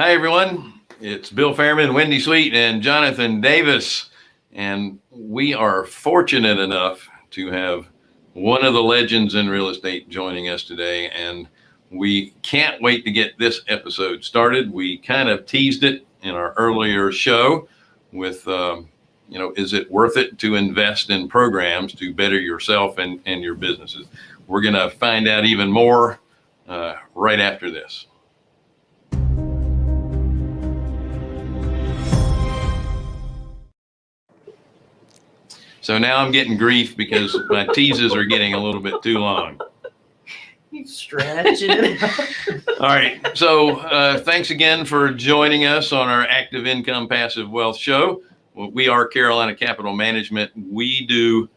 Hi, everyone. It's Bill Fairman, Wendy Sweet, and Jonathan Davis. And we are fortunate enough to have one of the legends in real estate joining us today. And we can't wait to get this episode started. We kind of teased it in our earlier show with, um, you know, is it worth it to invest in programs to better yourself and, and your businesses? We're going to find out even more uh, right after this. So now I'm getting grief because my teases are getting a little bit too long. Stretching it out. All right. So uh, thanks again for joining us on our Active Income Passive Wealth Show. We are Carolina Capital Management. We do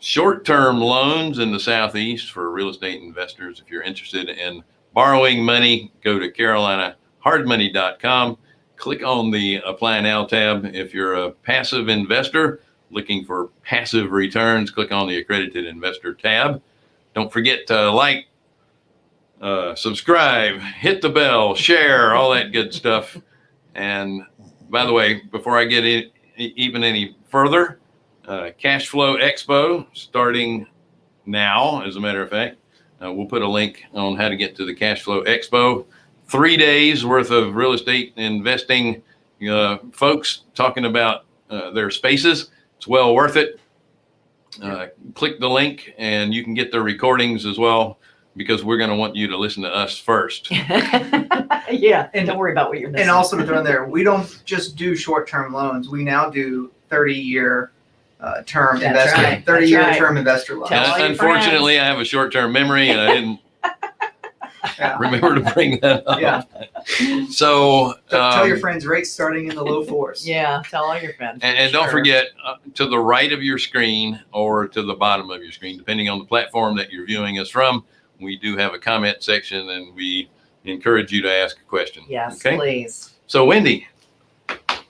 short-term loans in the Southeast for real estate investors. If you're interested in borrowing money, go to carolinahardmoney.com. Click on the Apply Now tab. If you're a passive investor looking for passive returns, click on the Accredited Investor tab. Don't forget to like, uh, subscribe, hit the bell, share, all that good stuff. And by the way, before I get in, even any further, uh, Cash Flow Expo starting now, as a matter of fact. Uh, we'll put a link on how to get to the Cash Flow Expo. Three days worth of real estate investing uh, folks talking about uh, their spaces. It's well worth it. Uh, click the link and you can get the recordings as well because we're going to want you to listen to us first. yeah, and don't worry about what you're missing. And also to throw in there, we don't just do short-term loans. We now do 30-year uh, term That's investor, right. 30-year right. term investor loans. Tell all your Unfortunately, I have a short-term memory and I didn't Yeah. remember to bring that up. Yeah. So, Tell tell your um, friends rates starting in the low fours. yeah, tell all your friends. And, and don't forget uh, to the right of your screen or to the bottom of your screen, depending on the platform that you're viewing us from, we do have a comment section and we encourage you to ask a question. Yes, Okay. please. So Wendy,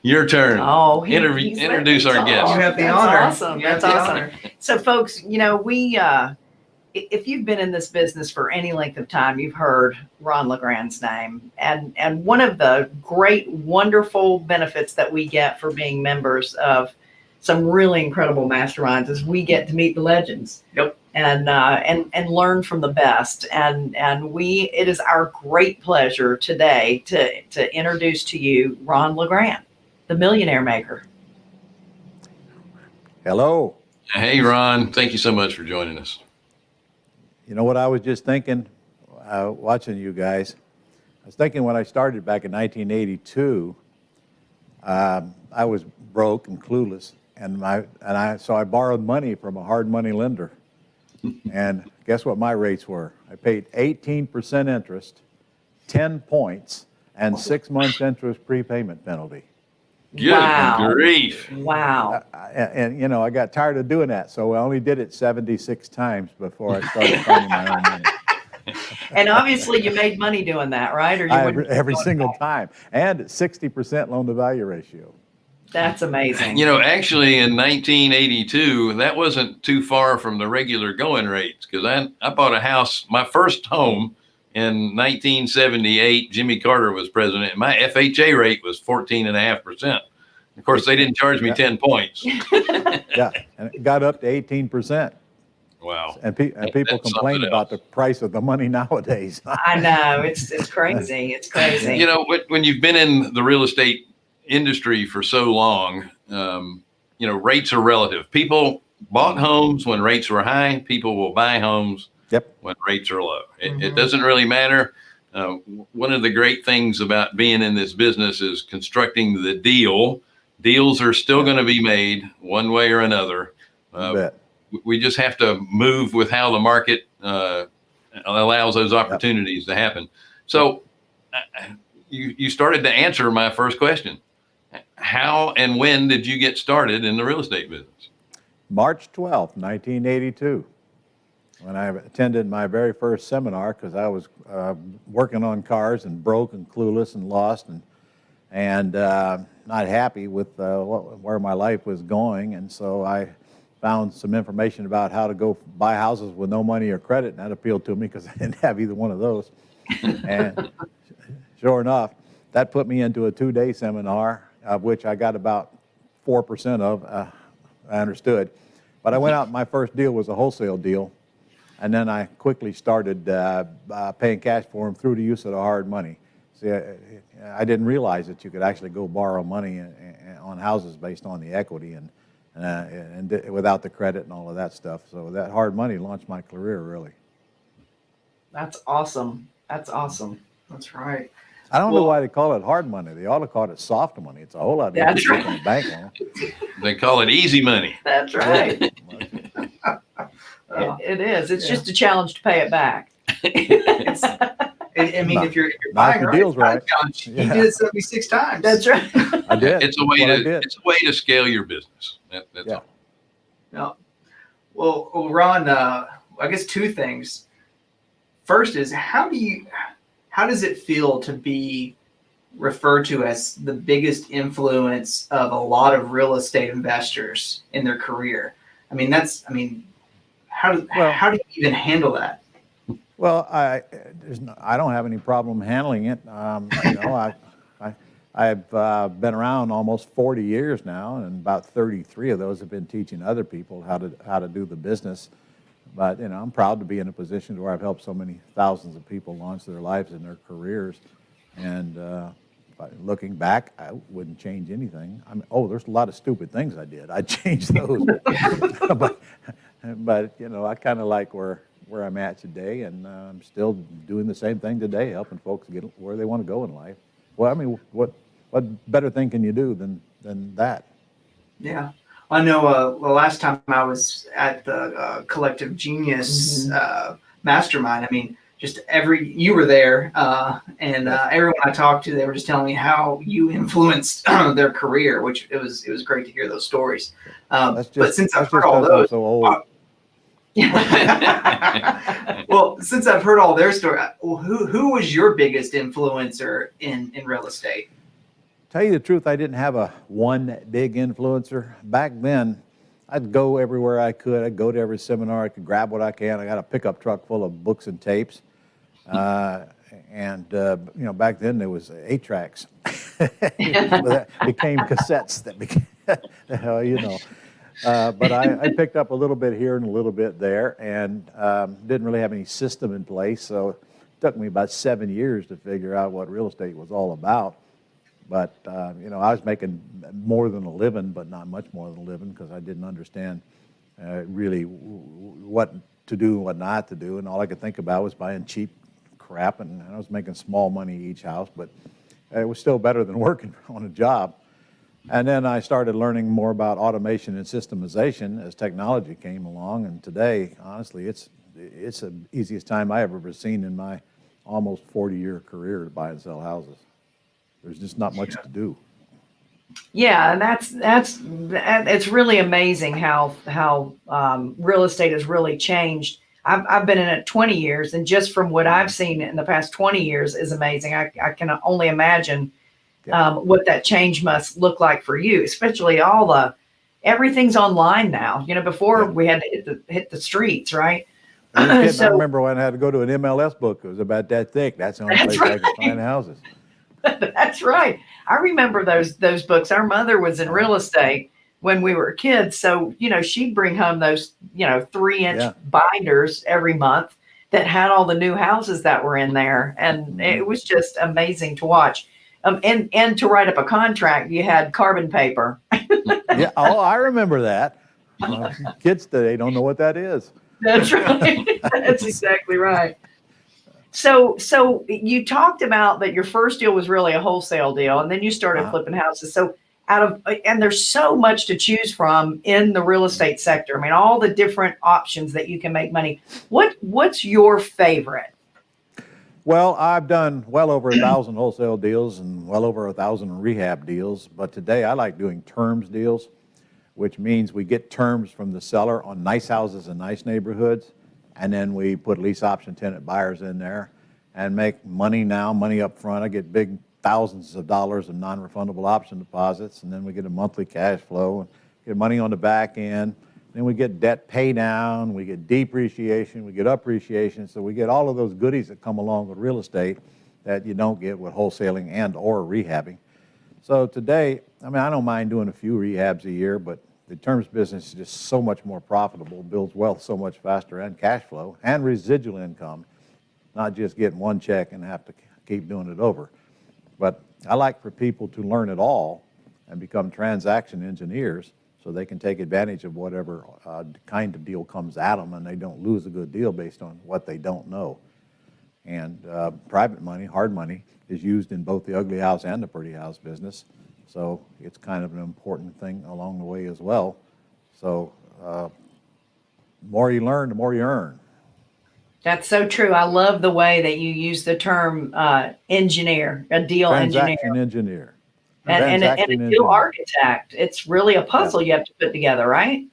your turn. Oh, he- Interview- he's letting introduce our talk. guest. You have the That's honor. Awesome. That's awesome. honor. So, folks, you know, we, uh, i- if you've been in this business for any length of time, you've heard Ron LeGrand's name. And, and one of the great, wonderful benefits that we get for being members of some really incredible masterminds is we get to meet the legends. Yep. And, uh, and, and learn from the best. And, and we, it is our great pleasure today to, to introduce to you Ron LeGrand, the millionaire maker. Hello. Hey, Ron, thank you so much for joining us. You know what I was just thinking, uh, watching you guys? I was thinking when I started back in 1982, um, I was broke and clueless, and my and I so I borrowed money from a hard money lender, and guess what my rates were? I paid 18% interest, 10 points, and six months interest prepayment penalty. Good Wow. grief. Wow. I- And, and, you know, I got tired of doing that, so I only did it 76 times before I started finding my own money. And obviously you made money doing that, right? Or you I- Every, every be doing single that. time, and 60% loan to value ratio. That's amazing. You know, actually in 1982, that wasn't too far from the regular going rates because I, I bought a house, my first home in 1978. Jimmy Carter was president. My FHA rate was 14.5%. Of course, they didn't charge me Yeah. 10 points. Yeah, and it got up to 18%. Wow. And, pe- and people That's complain about the price of the money nowadays. I know it's it's crazy. It's crazy. You know, when- when you've been in the real estate industry for so long, um, you know, rates are relative. People bought homes when rates were high. People will buy homes Yep. when rates are low. It, it Mhm. doesn't really matter. Uh, one of the great things about being in this business is constructing the deal. Deals are still going to be made one way or another. Uh, bet. we just have to move with how the market uh, allows those opportunities to happen. So uh, you, you started to answer my first question. How and when did you get started in the real estate business? March 12th, 1982, when I attended my very first seminar because I was uh, working on cars and broke and clueless and lost and and uh, not happy with uh, what, where my life was going. And so I found some information about how to go buy houses with no money or credit, and that appealed to me because I didn't have either one of those. and sure enough, that put me into a two-day seminar, of which I got about 4% of, uh, I understood. But I went out, my first deal was a wholesale deal, and then I quickly started uh, uh, paying cash for them through the use of the hard money. See, I, I didn't realize that you could actually go borrow money uh, uh, on houses based on the equity and, uh, and di- without the credit and all of that stuff. So that hard money launched my career, really. That's awesome. That's awesome. That's right. I don't know why they call it hard money. They ought to call it soft money. It's a whole lot That's easier right. than bank loan. They call it easy money. That's right. It, it is. It's Yeah. just a challenge to pay it back. I, I mean, Not- if you're, if you're buying the right, deal's it's not a right. challenge. He Yeah. did it 76 times. That's right. I did. It's a way That's what I to it's a way to scale your business. That, that's Yeah. all. No. Well, well, Ron, uh, I guess two things. First is how do you, how does it feel to be referred to as the biggest influence of a lot of real estate investors in their career? I mean, that's, I mean, how do, Well- how do you even handle that? Well, I, there's no, I don't have any problem handling it. Um, you know, I, I, I've uh, been around almost 40 years now, and about 33 of those have been teaching other people how to how to do the business. But you know, I'm proud to be in a position where I've helped so many thousands of people launch their lives and their careers. And uh, looking back, I wouldn't change anything. I mean, oh, there's a lot of stupid things I did. I'd change those. but, but you know, I kind of like where where I'm at today, and uh, I'm still doing the same thing today, helping folks get where they want to go in life. Well, I mean, what what better thing can you do than than that? Yeah. I know uh, the last time I was at the uh, Collective Genius uh, Mastermind, I mean, just every, you were there, uh, and uh, everyone I talked to, they were just telling me how you influenced their career, which it was, it was great to hear those stories. Um, just but since I've heard all those, so old. well, since I've heard all their story, who, who was your biggest influencer in, in real estate? Tell you the truth, I didn't have a one big influencer. Back then, I'd go everywhere I could. I'd go to every seminar. I could grab what I can. I got a pickup truck full of books and tapes. Uh, and, uh, you know, back then there was eight tracks. that became cassettes that became, you know. Uh, but I, I picked up a little bit here and a little bit there and um, didn't really have any system in place. So it took me about seven years to figure out what real estate was all about. But, uh, you know, I was making more than a living, but not much more than a living because I didn't understand uh, really what to do and what not to do. And all I could think about was buying cheap crap. And I was making small money each house, but it was still better than working on a job. And then I started learning more about automation and systemization as technology came along. And today, honestly, it's, it's the easiest time I have ever seen in my almost 40-year career to buy and sell houses. There's just not much to do. Yeah, that's that's it's really amazing how how um, real estate has really changed. I've I've been in it 20 years, and just from what I've seen in the past 20 years is amazing. I I can only imagine Yeah. um, what that change must look like for you, especially all the everything's online now. You know, before Yeah. we had to hit the hit the streets, right? I, kidding. I remember when I had to go to an MLS book. It was about that thick. That's the only That's place I could find houses. That's right. I remember those those books. Our mother was in real estate when we were kids, so you know she'd bring home those you know three inch Yeah. binders every month that had all the new houses that were in there, and it was just amazing to watch. Um, and and to write up a contract, you had carbon paper. yeah. Oh, I remember that. Uh, kids today don't know what that is. That's right. That's exactly right. So, so you talked about that your first deal was really a wholesale deal, and then you started Uh-huh. flipping houses. So, out of and there's so much to choose from in the real estate sector. I mean, all the different options that you can make money. What What's your favorite? Well, I've done well over a thousand wholesale deals and well over a thousand rehab deals, but today I like doing terms deals, which means we get terms from the seller on nice houses in nice neighborhoods, and then we put lease option tenant buyers in there and make money now, money up front. I get big thousands of dollars of non-refundable option deposits, and then we get a monthly cash flow and get money on the back end. Then we get debt pay down, we get depreciation, we get appreciation. So we get all of those goodies that come along with real estate that you don't get with wholesaling and or rehabbing. So today, I mean, I don't mind doing a few rehabs a year, but the terms business is just so much more profitable, builds wealth so much faster and cash flow and residual income, not just getting one check and have to keep doing it over. But I like for people to learn it all and become transaction engineers so they can take advantage of whatever uh, kind of deal comes at them and they don't lose a good deal based on what they don't know. And uh, private money, hard money, is used in both the ugly house and the pretty house business. So it's kind of an important thing along the way as well. So uh, the more you learn, the more you earn. That's so true. I love the way that you use the term uh, engineer, a deal engineer, Transaction engineer. And, and, a, and a engineer. architect. It's really a puzzle you have to put together, right?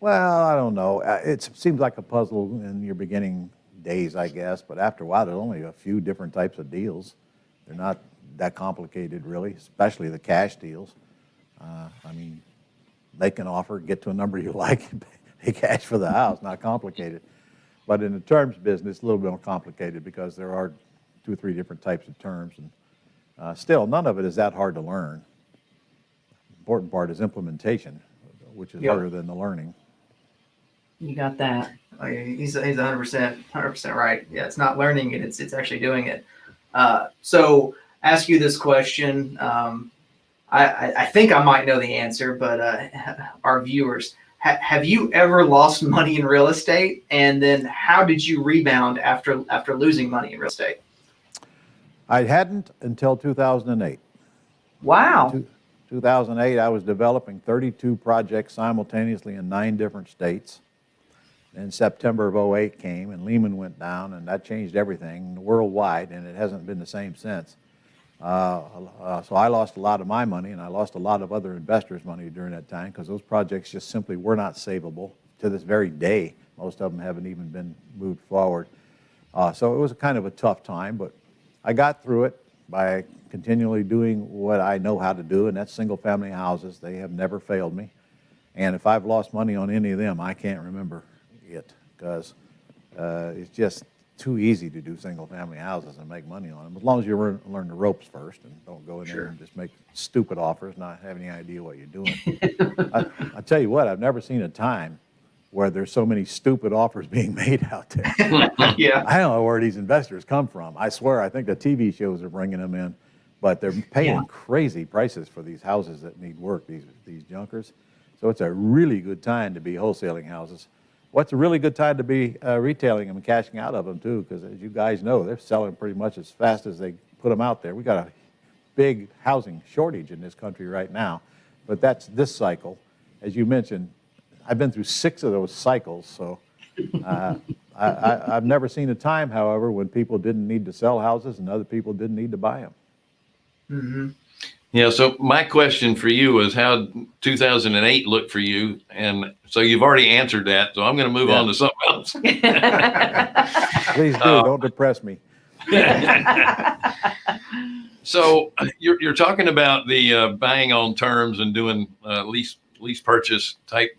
Well, I don't know. Uh, It seems like a puzzle in your beginning days, I guess, but after a while, there's only a few different types of deals. They're not that complicated, really, especially the cash deals. Uh, I mean, make an offer, get to a number you like, and pay cash for the house, not complicated. But in the terms business, it's a little bit more complicated because there are two or three different types of terms. And uh, still, none of it is that hard to learn. Important part is implementation, which is Yep. harder than the learning. You got that. Oh, he's he's 100 percent 100 percent right. Yeah, it's not learning it; it's it's actually doing it. Uh, so, ask you this question. Um, I, I I think I might know the answer, but uh, our viewers, ha- have you ever lost money in real estate? And then, how did you rebound after after losing money in real estate? I hadn't until 2008. Wow. Two- 2008, I was developing 32 projects simultaneously in nine different states. Then September of 08 came and Lehman went down and that changed everything worldwide and it hasn't been the same since. Uh, uh, so I lost a lot of my money and I lost a lot of other investors' money during that time because those projects just simply were not savable. To this very day, most of them haven't even been moved forward. Uh, so it was kind of a tough time, but I got through it by continually doing what I know how to do, and that's single-family houses. They have never failed me. And if I've lost money on any of them, I can't remember it because uh, it's just too easy to do single-family houses and make money on them. As long as you learn, learn the ropes first and don't go in there and just make stupid offers, not have any idea what you're doing. I, I tell you what, I've never seen a time where there's so many stupid offers being made out there. yeah, I don't know where these investors come from. I swear, I think the TV shows are bringing them in, but they're paying Yeah. crazy prices for these houses that need work, these, these junkers. So it's a really good time to be wholesaling houses. What's a really good time to be uh, retailing them and cashing out of them too, because as you guys know, they're selling pretty much as fast as they put them out there. We got a big housing shortage in this country right now, but that's this cycle. As you mentioned, I've been through six of those cycles, so uh, I, I, I've never seen a time, however, when people didn't need to sell houses and other people didn't need to buy them. hmm Yeah. So my question for you was how 2008 looked for you, and so you've already answered that. So I'm going to move Yeah. on to something else. Please do, Uh, don't depress me. so you're, you're talking about the uh, buying on terms and doing uh, lease lease purchase type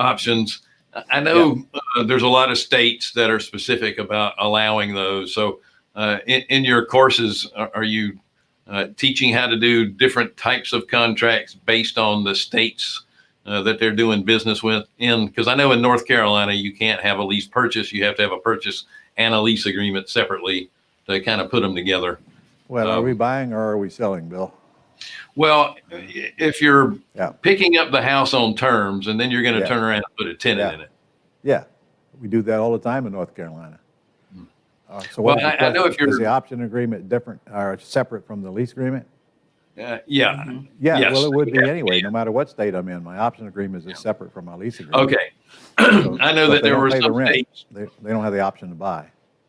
options. I- I know uh, there's a lot of states that are specific about allowing those. So uh, in, in your courses, are, are you uh, teaching how to do different types of contracts based on the states uh, that they're doing business with? In because I know in North Carolina you can't have a lease purchase; you have to have a purchase and a lease agreement separately to kind of put them together. Well, are Um, we buying or are we selling, Bill? Well, if you're Yeah. picking up the house on terms and then you're going to Yeah. turn around and put a tenant Yeah. in it. Yeah, we do that all the time in North Carolina. Uh, So Hmm. Well, what is the I- I know if you're- Is the option agreement different or separate from the lease agreement? Uh, yeah. Yeah, Yes. well, it would be Yeah. anyway, no matter what state I'm in. My option agreement is separate from my lease agreement. Okay. So- I know that there don't were pay the rent, states. They, they don't have the option to buy.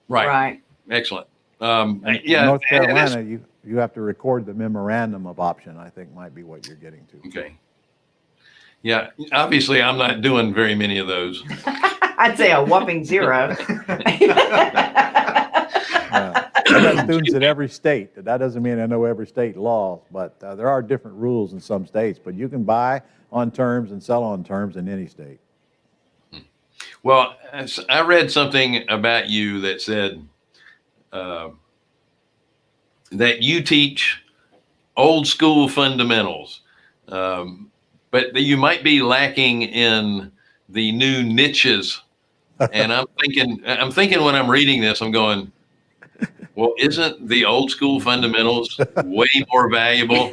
Right. right. Excellent. Um, in yeah. North and it's- Carolina, you, you have to record the memorandum of option, I think might be what you're getting to. Okay. Yeah. Obviously, I'm not doing very many of those. I'd say a whopping zero. Uh, I got students in every state. That doesn't mean I know every state law, but uh, there are different rules in some states. But you can buy on terms and sell on terms in any state. Well, I read something about you that said uh, that you teach old school fundamentals, um, but that you might be lacking in the new niches. and I'm thinking, I'm thinking when I'm reading this, I'm going, well, isn't the old school fundamentals way more valuable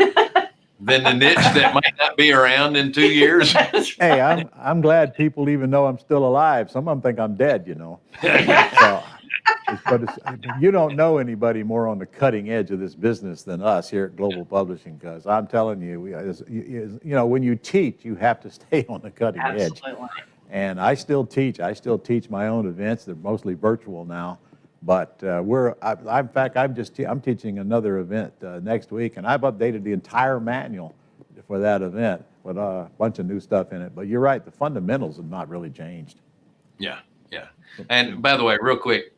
than the niche that might not be around in two years? Hey, I'm, I'm glad people even know I'm still alive. Some of them think I'm dead, you know. So, but it's, you don't know anybody more on the cutting edge of this business than us here at Global Publishing, because I'm telling you, we, is- you you know, when you teach, you have to stay on the cutting edge. Absolutely. And I still teach. I still teach my own events. They're mostly virtual now. But uh, we're, I, I, in fact, I'm just, te- I'm teaching another event uh, next week, and I've updated the entire manual for that event with a bunch of new stuff in it. But you're right, the fundamentals have not really changed. Yeah, yeah. And by the way, real quick,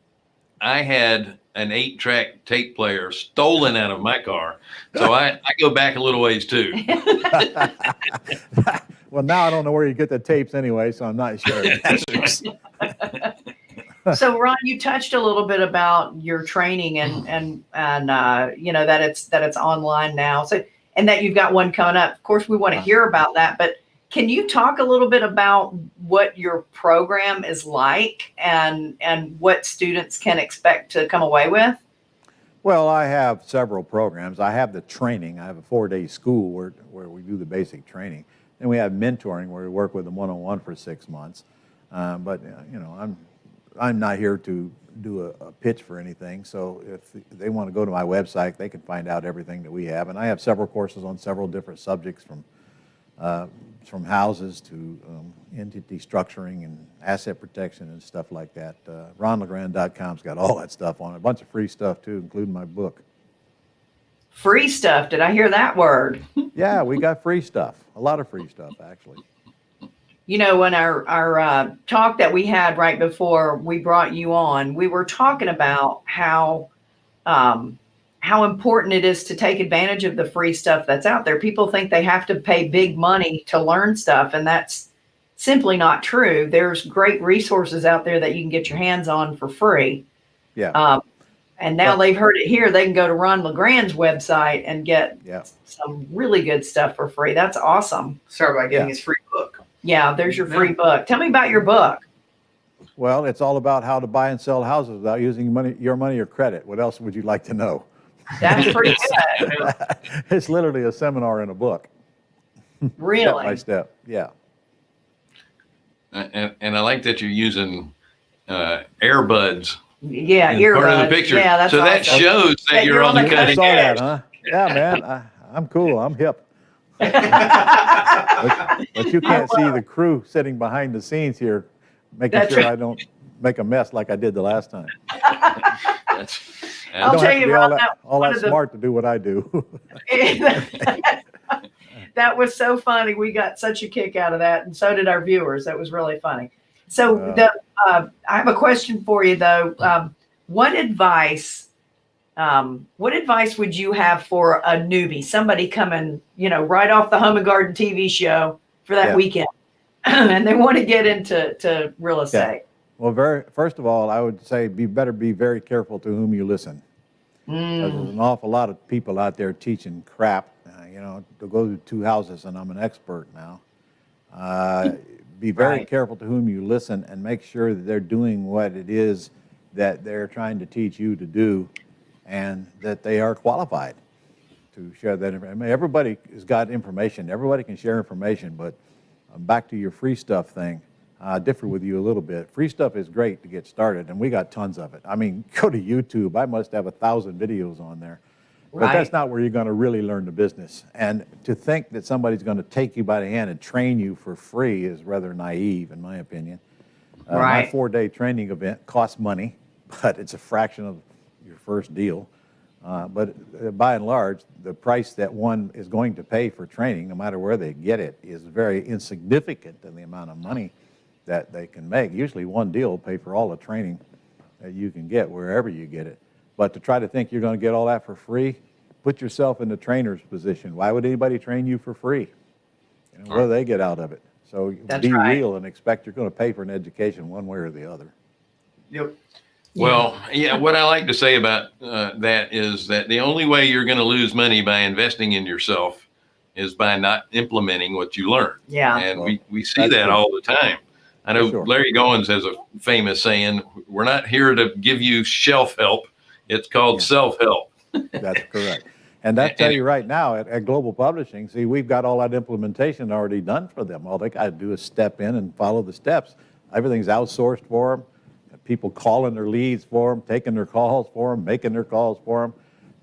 I had an eight track tape player stolen out of my car. So I, I go back a little ways too. well, now I don't know where you get the tapes anyway, so I'm not sure. so Ron, you touched a little bit about your training and and and uh, you know that it's that it's online now. So and that you've got one coming up. Of course, we want to hear about that, but can you talk a little bit about what your program is like and and what students can expect to come away with? Well, I have several programs. I have the training. I have a four-day school where, where we do the basic training. Then we have mentoring where we work with them one-on-one for six months. Uh, but, uh, you know, I'm, I'm not here to do a, a pitch for anything. So if they want to go to my website, they can find out everything that we have. And I have several courses on several different subjects from uh, from houses to um, entity structuring and asset protection and stuff like that. Uh, RonLegrand.com's got all that stuff on it, a bunch of free stuff too, including my book. Free stuff. Did I hear that word? Yeah, we got free stuff, a lot of free stuff actually. You know, when our our uh, talk that we had right before we brought you on, we were talking about how um, how important it is to take advantage of the free stuff that's out there. People think they have to pay big money to learn stuff, and that's simply not true. There's great resources out there that you can get your hands on for free. Yeah, Um, and now Well- they've heard it here. They can go to Ron LeGrand's website and get yeah. some really good stuff for free. That's awesome. Start by getting Yeah. his free book. Yeah, there's your free book. Tell me about your book. Well, it's all about how to buy and sell houses without using money, your money or credit. What else would you like to know? That's pretty good. it's literally a seminar in a book, Really? step by Really? step. Yeah. And, and I like that you're using uh, earbuds Yeah, in earbuds. part of the picture. Yeah, that's so that awesome. shows that, That you're, you're on on the the cutting edge. that, huh? Yeah, man. I, I'm cool. I'm hip. But, but you can't see the crew sitting behind the scenes here, making That's sure right. I don't make a mess like I did the last time. That's, I I'll tell you, be Ron, all that that, all that of the- smart to do what I do. that was so funny. We got such a kick out of that, and so did our viewers. That was really funny. So Uh. the uh, I have a question for you though. Um, what advice? Um, what advice would you have for a newbie, somebody coming, you know, right off the Home and Garden TV show for that Yeah. weekend, and they want to get into to real estate? Well, very first of all, I would say be better be very careful to whom you listen. Mm, There's an awful lot of people out there teaching crap. Uh, you know, to go to two houses, and I'm an expert now. Uh, be very Right. careful to whom you listen, and make sure that they're doing what it is that they're trying to teach you to do, and that they are qualified to share that. information. I mean, everybody has got information. Everybody can share information, but um, back to your free stuff thing. I differ with you a little bit. Free stuff is great to get started, and we got tons of it. I mean, go to YouTube. I must have a thousand videos on there. But Right. that's not where you're going to really learn the business. And to think that somebody's going to take you by the hand and train you for free is rather naive, in my opinion. Uh, My four-day training event costs money, but it's a fraction of your first deal. Uh, But uh, by and large, the price that one is going to pay for training, no matter where they get it, is very insignificant in the amount of money that they can make. Usually one deal will pay for all the training that you can get wherever you get it. But to try to think you're going to get all that for free, put yourself in the trainer's position. Why would anybody train you for free? You know, what do they get out of it? So That's be right. real and expect you're going to pay for an education one way or the other. Yep. Well, yeah, what I like to say about uh, that is that the only way you're going to lose money by investing in yourself is by not implementing what you learn. Yeah. And we, we see that true. all the time. I know Sure. Larry Goins has a famous saying, we're not here to give you shelf help. It's called Yeah. self help. That's correct. And I tell you right now, at, at Global Publishing, see, we've got all that implementation already done for them. All they got to do is step in and follow the steps. Everything's outsourced for them. People calling their leads for them, taking their calls for them, making their calls for them.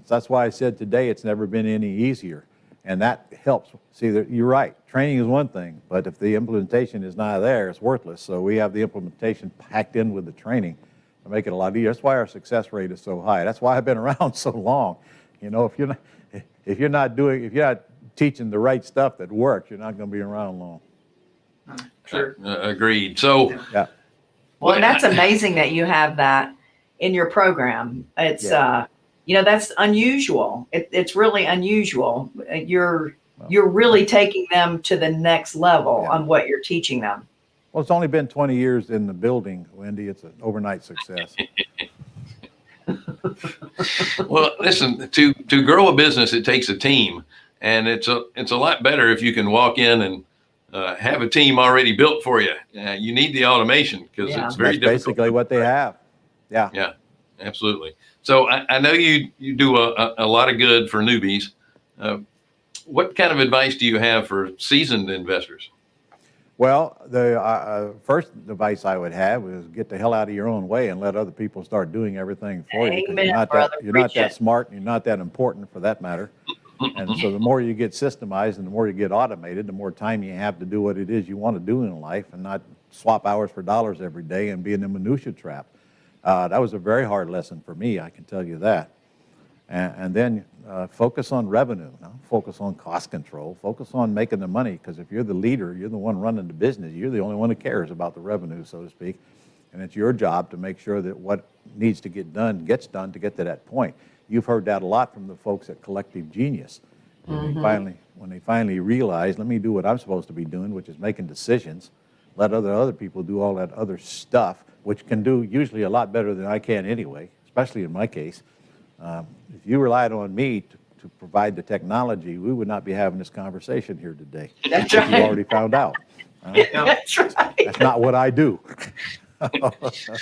That's why I said today it's never been any easier. And that helps. See, that you're right. Training is one thing, but if the implementation is not there, it's worthless. So we have the implementation packed in with the training to make it a lot easier. That's why our success rate is so high. That's why I've been around so long. You know, if you're not, if you're not doing, if you're not teaching the right stuff that works, you're not going to be around long. Sure. Uh, agreed. So, Yeah. Well, and that's amazing that you have that in your program. It's, Yeah. uh, you know, that's unusual. It, it's really unusual. You're, Well- you're really taking them to the next level Yeah. on what you're teaching them. Well, it's only been 20 years in the building, Wendy. It's an overnight success. well, listen, to, to grow a business, it takes a team. And it's a, it's a lot better if you can walk in and uh, have a team already built for you. Uh, you need the automation because Yeah. it's very That's difficult. basically what they have. Yeah. Yeah, absolutely. So I, I know you you do a, a, a lot of good for newbies. Uh, what kind of advice do you have for seasoned investors? Well, the uh, uh, first advice I would have is get the hell out of your own way and let other people start doing everything for you. 'cause Amen, you're not brother. that, you're not that smart and you're not that important for that matter. And so the more you get systemized and the more you get automated, the more time you have to do what it is you want to do in life and not swap hours for dollars every day and be in the minutia trap. Uh, that was a very hard lesson for me, I can tell you that. And, and then uh, focus on revenue, focus on cost control, focus on making the money. Because if you're the leader, you're the one running the business. You're the only one who cares about the revenue, so to speak. And it's your job to make sure that what needs to get done gets done to get to that point. You've heard that a lot from the folks at Collective Genius. When they finally, when they finally realize, let me do what I'm supposed to be doing, which is making decisions. Let other other people do all that other stuff, which can do usually a lot better than I can anyway. Especially in my case. Um, if you relied on me to, to provide the technology, we would not be having this conversation here today. That's right. You already found out. Uh, That's right. that's not what I do.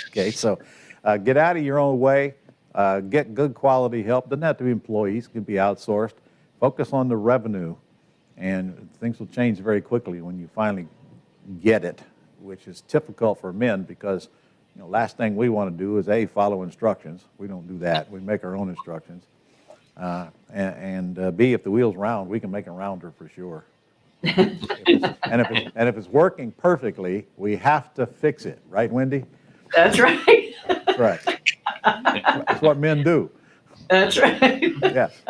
okay, so uh, get out of your own way. Uh, get good quality help. Doesn't have to be employees. Can be outsourced. Focus on the revenue, and things will change very quickly when you finally get it, which is difficult for men because you know last thing we want to do is a follow instructions. We don't do that. We make our own instructions. Uh, and and uh, B, if the wheel's round, we can make it rounder for sure. and, if it's, and if it's working perfectly, we have to fix it, right, Wendy? That's right. Right. That's what men do. That's right. Yes.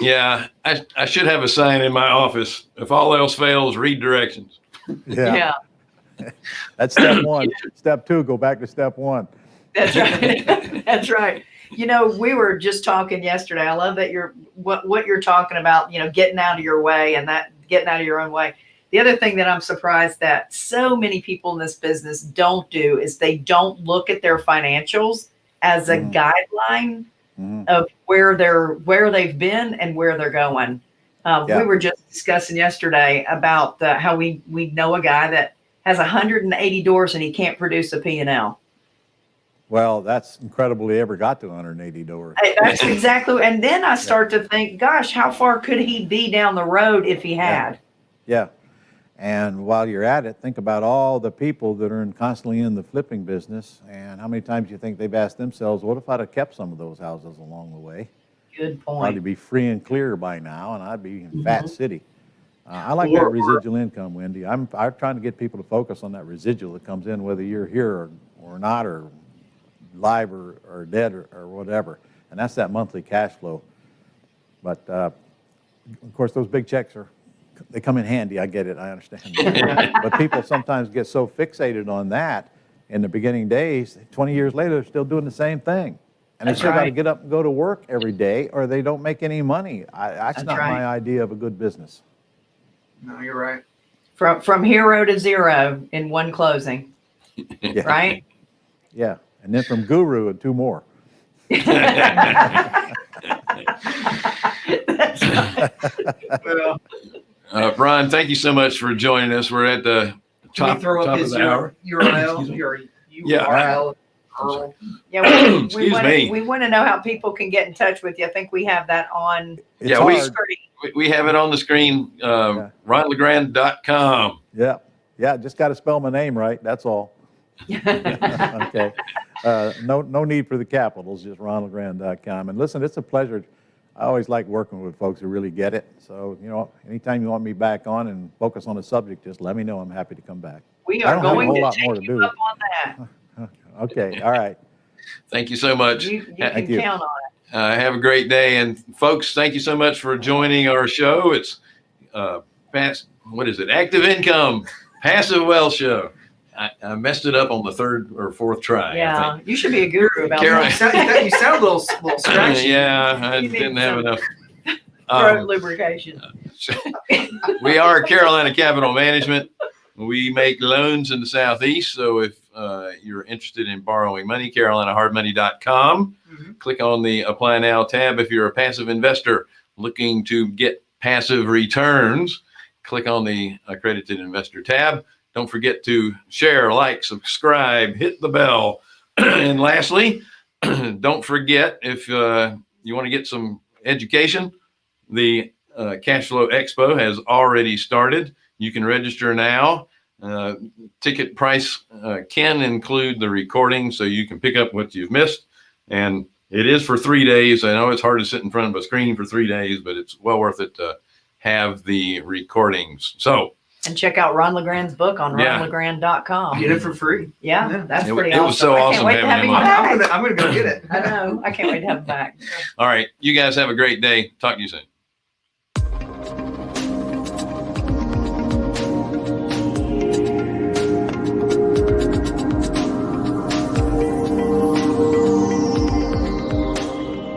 Yeah, I, I should have a sign in my office. If all else fails, read directions. Yeah. Yeah. That's step one. Step two, go back to step one. That's right. That's right. You know, we were just talking yesterday. I love that you're what what you're talking about, you know, getting out of your way and that getting out of your own way. The other thing that I'm surprised that so many people in this business don't do is they don't look at their financials as a Mm. guideline Mhm. of where they're where they've been and where they're going. Um, Yeah. We were just discussing yesterday about the, how we we know a guy that has 180 doors and he can't produce a P&L. Well, that's incredible he ever got to 180 doors. That's exactly. And then I start to think, gosh, how far could he be down the road if he had? Yeah. And while you're at it, think about all the people that are in, constantly in the flipping business and how many times you think they've asked themselves, what if I'd have kept some of those houses along the way? Good point. I'd be free and clear by now, and I'd be in Mm-hmm. Fat City. Uh, I like Or- that residual income, Wendy. I'm, I'm trying to get people to focus on that residual that comes in, whether you're here or, or not, or live or, or dead or, or whatever. And that's that monthly cash flow. But uh, of course, those big checks are, they come in handy. I get it. I understand. but people sometimes get so fixated on that in the beginning days, 20 years later, they're still doing the same thing. And they That's still got to get up and go to work every day or they don't make any money. I, that's, That's not right. my idea of a good business. No, you're right. From from hero to zero in one closing, Yeah. right? Yeah. and then from Guru and two more. Well, Uh, Brian, thank you so much for joining us. We're at the top, we throw top up of his the hour. URL? Excuse me. Your Yeah. URL. Earl. Yeah, we, we Excuse want me. to, we want to know how people can get in touch with you. I think we have that on It's Yeah, we- screen. We, we have it on the screen, uh, Yeah. ronlegrand.com. Yeah, yeah, just got to spell my name right, that's all. Okay. Uh, No, no need for the capitals, just ronlegrand.com. And listen, it's a pleasure. I always like working with folks who really get it. So, you know, anytime you want me back on and focus on a subject, just let me know. I'm happy to come back. We are don't have a going whole to lot take more to you do. up on that. Okay, all right. Thank you so much. You, you Thank can you. count on it. Uh, have a great day. And folks, thank you so much for joining our show. It's uh, pass, what is it? Active Income Passive Wealth Show. I, I messed it up on the third or fourth try. Yeah, you should be a guru about Carol- You that. sound, you sound- you sound a little, little scratchy. yeah, I You didn't have enough. Throat Um, lubrication. we are Carolina Capital Management. We make loans in the Southeast. So if uh, you're interested in borrowing money, carolinahardmoney.com. Mhm. Click on the Apply Now tab. If you're a passive investor looking to get passive returns, click on the Accredited Investor tab. Don't forget to share, like, subscribe, hit the bell. and lastly, don't forget if uh, you want to get some education, the uh, Cash Flow Expo has already started. You can register now. Uh, ticket price uh, can include the recording, so you can pick up what you've missed. And it is for three days. I know it's hard to sit in front of a screen for three days, but it's well worth it to have the recordings. So And check out Ron LeGrand's book on Yeah. ronlegrand.com. Get it for free. Yeah, Yeah. that's It- pretty it awesome. was so I can't awesome wait to have having him him on. I'm back. gonna, I'm gonna go get it. I know. I can't wait to have him back. All right. You guys have a great day. Talk to you soon.